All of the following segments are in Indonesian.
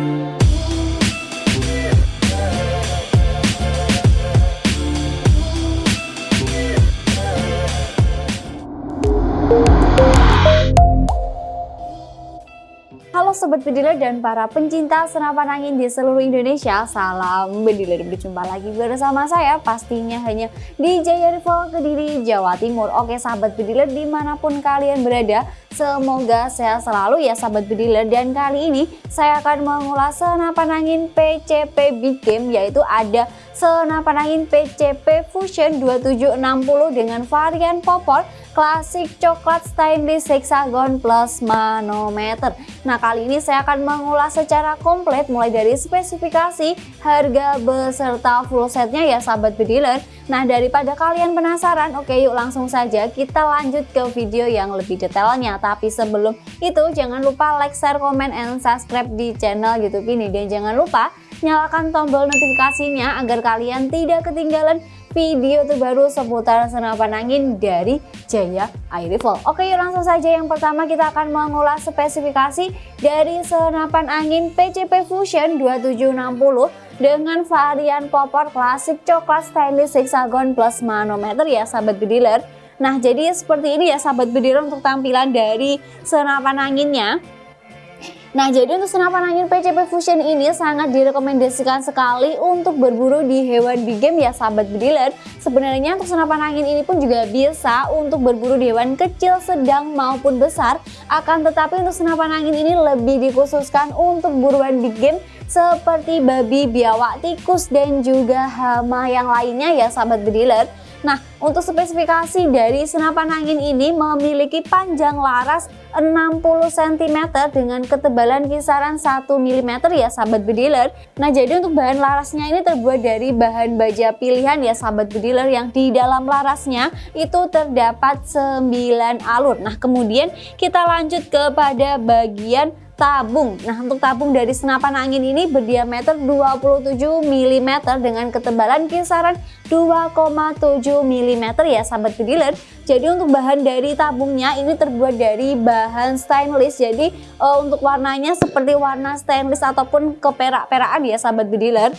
Thank you. Sobat Bediler dan para pencinta senapan angin di seluruh Indonesia Salam Bediler, berjumpa lagi bersama saya pastinya hanya di Jaya Rival Kediri, Jawa Timur. Oke Sahabat Bediler di mana pun kalian berada Semoga sehat selalu ya Sahabat Bediler Dan kali ini saya akan mengulas senapan angin PCP Big Game Yaitu ada senapan angin PCP Fusion 2760 dengan varian popor klasik coklat stainless hexagon plus manometer. Nah kali ini saya akan mengulas secara komplit mulai dari spesifikasi, harga beserta full setnya ya sahabat bediler. Nah daripada kalian penasaran oke yuk langsung saja kita lanjut ke video yang lebih detailnya. Tapi sebelum itu jangan lupa like, share, komen, and subscribe di channel youtube ini. Dan jangan lupa nyalakan tombol notifikasinya agar kalian tidak ketinggalan video terbaru seputar senapan angin dari Jaya Air Rifle. Oke yuk langsung saja yang pertama kita akan mengulas spesifikasi dari senapan angin PCP Fusion 2760 dengan varian popor klasik coklat stainless hexagon plus manometer ya sahabat bediler. Nah jadi seperti ini ya sahabat bediler untuk tampilan dari senapan anginnya. Nah jadi untuk senapan angin PCP Fusion ini sangat direkomendasikan sekali untuk berburu di hewan big game ya sahabat bediler. Sebenarnya untuk senapan angin ini pun juga bisa untuk berburu di hewan kecil, sedang maupun besar. Akan tetapi untuk senapan angin ini lebih dikhususkan untuk buruan big game seperti babi, biawak, tikus, dan juga hama yang lainnya ya sahabat bediler Nah, untuk spesifikasi dari senapan angin ini memiliki panjang laras 60 cm dengan ketebalan kisaran 1 mm ya sahabat bediler. Nah, jadi untuk bahan larasnya ini terbuat dari bahan baja pilihan ya sahabat bediler yang di dalam larasnya itu terdapat 9 alur. Nah, kemudian kita lanjut kepada bagian tabung. Nah untuk tabung dari senapan angin ini berdiameter 27 mm dengan ketebalan kisaran 2,7 mm ya sahabat bediler. Jadi untuk bahan dari tabungnya ini terbuat dari bahan stainless. Jadi uh, untuk warnanya seperti warna stainless ataupun keperak-perakan ya sahabat bediler.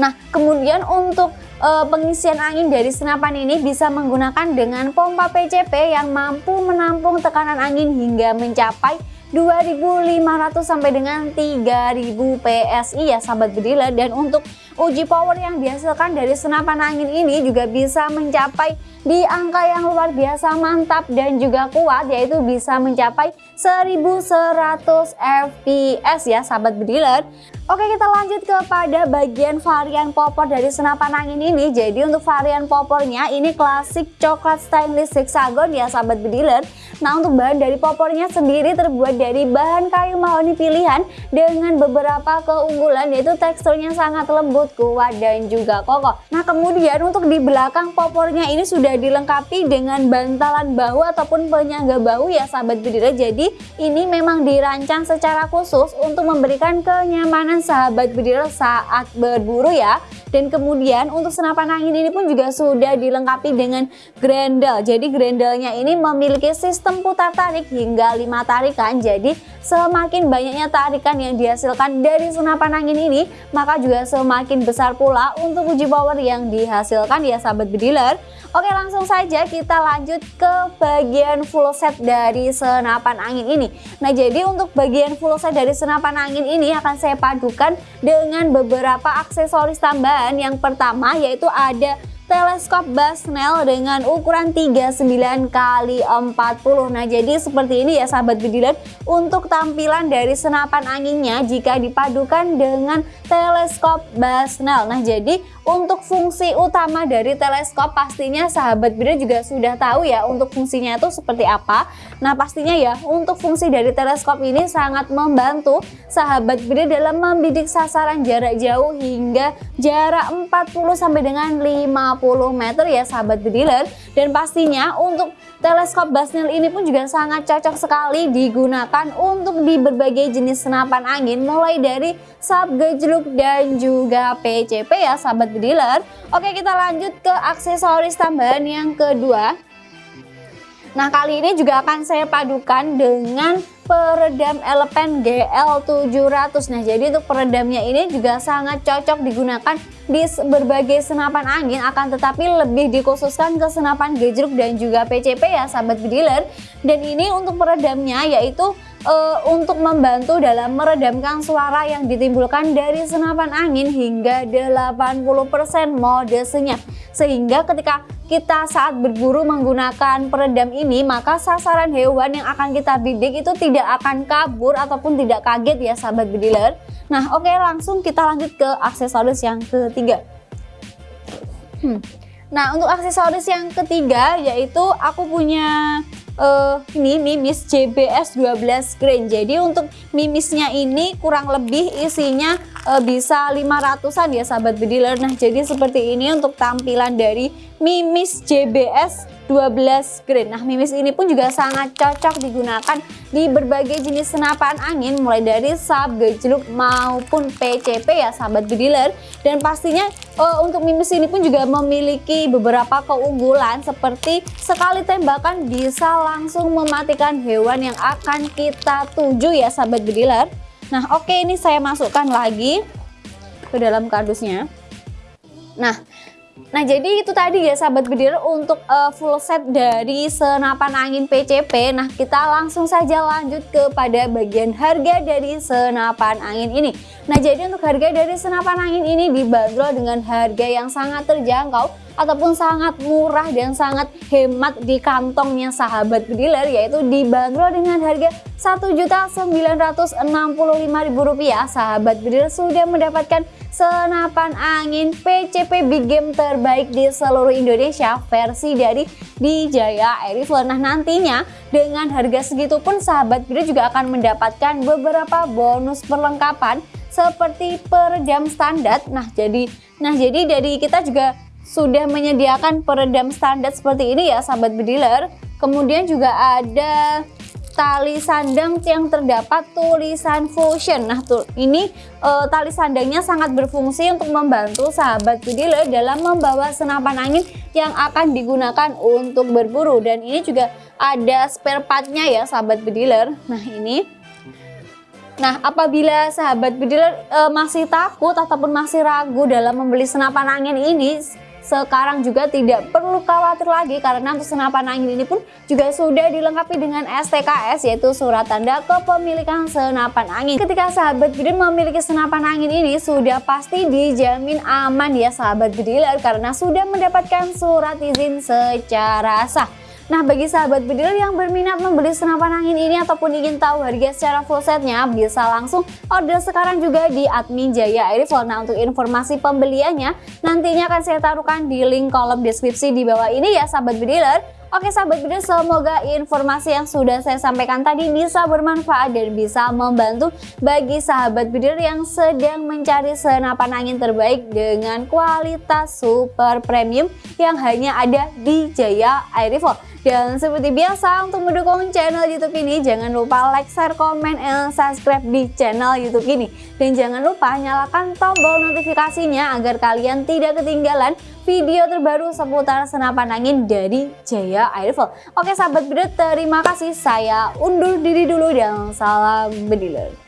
Nah kemudian untuk uh, pengisian angin dari senapan ini bisa menggunakan dengan pompa PCP yang mampu menampung tekanan angin hingga mencapai 2500 sampai dengan 3000 PSI ya sahabat bediler dan untuk uji power yang dihasilkan dari senapan angin ini juga bisa mencapai di angka yang luar biasa mantap dan juga kuat yaitu bisa mencapai 1100 fps ya sahabat bediler Oke kita lanjut kepada bagian varian popor dari senapan angin ini. Jadi untuk varian popornya ini klasik coklat stainless hexagon ya sahabat bediler. Nah untuk bahan dari popornya sendiri terbuat dari bahan kayu mahoni pilihan Dengan beberapa keunggulan yaitu teksturnya sangat lembut, kuat dan juga kokoh. Nah kemudian untuk di belakang popornya ini sudah dilengkapi dengan bantalan bahu ataupun penyangga bahu ya sahabat bediler. Jadi ini memang dirancang secara khusus untuk memberikan kenyamanan sahabat bediler saat berburu ya dan kemudian untuk senapan angin ini pun juga sudah dilengkapi dengan grendel. Jadi grendelnya ini memiliki sistem putar tarik hingga 5 tarikan. Jadi semakin banyaknya tarikan yang dihasilkan dari senapan angin ini maka juga semakin besar pula untuk uji power yang dihasilkan ya sahabat bediler. Oke langsung saja kita lanjut ke bagian full set dari senapan angin ini. Nah jadi untuk bagian full set dari senapan angin ini akan saya padukan dengan beberapa aksesoris tambahan Yang pertama yaitu ada teleskop Basnel dengan ukuran 39 kali 40 Nah jadi seperti ini ya sahabat bediler untuk tampilan dari senapan anginnya jika dipadukan dengan teleskop Basnel Nah jadi untuk fungsi utama dari teleskop pastinya sahabat bediler juga sudah tahu ya untuk fungsinya itu seperti apa. Nah pastinya ya untuk fungsi dari teleskop ini sangat membantu sahabat bediler dalam membidik sasaran jarak jauh hingga jarak 40 sampai dengan 50 50 meter ya sahabat bediler dan pastinya untuk teleskop Basnel ini pun juga sangat cocok sekali digunakan untuk di berbagai jenis senapan angin mulai dari sub gejluk dan juga PCP ya sahabat bediler oke kita lanjut ke aksesoris tambahan yang kedua. Nah kali ini juga akan saya padukan dengan peredam Elepen GL700 nah jadi untuk peredamnya ini juga sangat cocok digunakan di berbagai senapan angin akan tetapi lebih dikhususkan ke senapan gejruk dan juga PCP ya sahabat bediler dan ini untuk peredamnya yaitu uh, untuk membantu dalam meredamkan suara yang ditimbulkan dari senapan angin hingga 80% mode senyap. Sehingga ketika kita saat berburu menggunakan peredam ini maka sasaran hewan yang akan kita bidik itu tidak akan kabur ataupun tidak kaget ya sahabat bediler. Nah oke okay, langsung kita lanjut ke aksesoris yang ketiga. Hmm. Nah untuk aksesoris yang ketiga yaitu aku punya uh, ini mimis JBS 12 grain jadi untuk mimisnya ini kurang lebih isinya uh, bisa 500an ya sahabat bediler nah jadi seperti ini untuk tampilan dari mimis JBS 12 grain. Nah, mimis ini pun juga sangat cocok digunakan di berbagai jenis senapan angin mulai dari sub, gejluk maupun PCP ya sahabat bediler. Dan pastinya uh, untuk mimis ini pun juga memiliki beberapa keunggulan seperti sekali tembakan bisa langsung mematikan hewan yang akan kita tuju ya sahabat bediler. Nah, oke ini saya masukkan lagi ke dalam kardusnya. Nah, Nah jadi itu tadi ya sahabat bediler untuk uh, full set dari senapan angin PCP Nah kita langsung saja lanjut kepada bagian harga dari senapan angin ini. Nah jadi untuk harga dari senapan angin ini dibanderol dengan harga yang sangat terjangkau ataupun sangat murah dan sangat hemat di kantongnya sahabat bediler yaitu dibanderol dengan harga Rp1.965.000 sahabat bediler sudah mendapatkan senapan angin PCP Big Game terbaik di seluruh Indonesia versi dari Dijaya Air Rifle nah nantinya dengan harga segitu pun sahabat bediler juga akan mendapatkan beberapa bonus perlengkapan seperti peredam standar. Nah jadi nah jadi dari kita juga sudah menyediakan peredam standar seperti ini ya sahabat bediler. Kemudian juga ada tali sandang yang terdapat tulisan fusion. Nah tuh ini e, tali sandangnya sangat berfungsi untuk membantu sahabat bediler dalam membawa senapan angin yang akan digunakan untuk berburu. Dan ini juga ada spare partnya ya sahabat bediler. Nah ini. Nah, apabila sahabat bediler e, masih takut ataupun masih ragu dalam membeli senapan angin ini, sekarang juga tidak perlu khawatir lagi karena untuk senapan angin ini pun juga sudah dilengkapi dengan STKS yaitu surat tanda kepemilikan senapan angin. Ketika sahabat bediler memiliki senapan angin ini sudah pasti dijamin aman ya sahabat bediler karena sudah mendapatkan surat izin secara sah. Nah bagi sahabat bediler yang berminat membeli senapan angin ini ataupun ingin tahu harga secara full setnya bisa langsung order sekarang juga di admin Jaya Airfall. Nah untuk informasi pembeliannya nantinya akan saya taruhkan di link kolom deskripsi di bawah ini ya sahabat bediler. Oke sahabat video semoga informasi yang sudah saya sampaikan tadi bisa bermanfaat dan bisa membantu bagi sahabat video yang sedang mencari senapan angin terbaik dengan kualitas super premium yang hanya ada di Jaya Air Rifle. Dan seperti biasa untuk mendukung channel YouTube ini jangan lupa like, share, komen, dan subscribe di channel YouTube ini. Dan jangan lupa nyalakan tombol notifikasinya agar kalian tidak ketinggalan video terbaru seputar senapan angin dari Jaya Airfall. Oke sahabat bediler, terima kasih. Saya undur diri dulu dan salam bediler.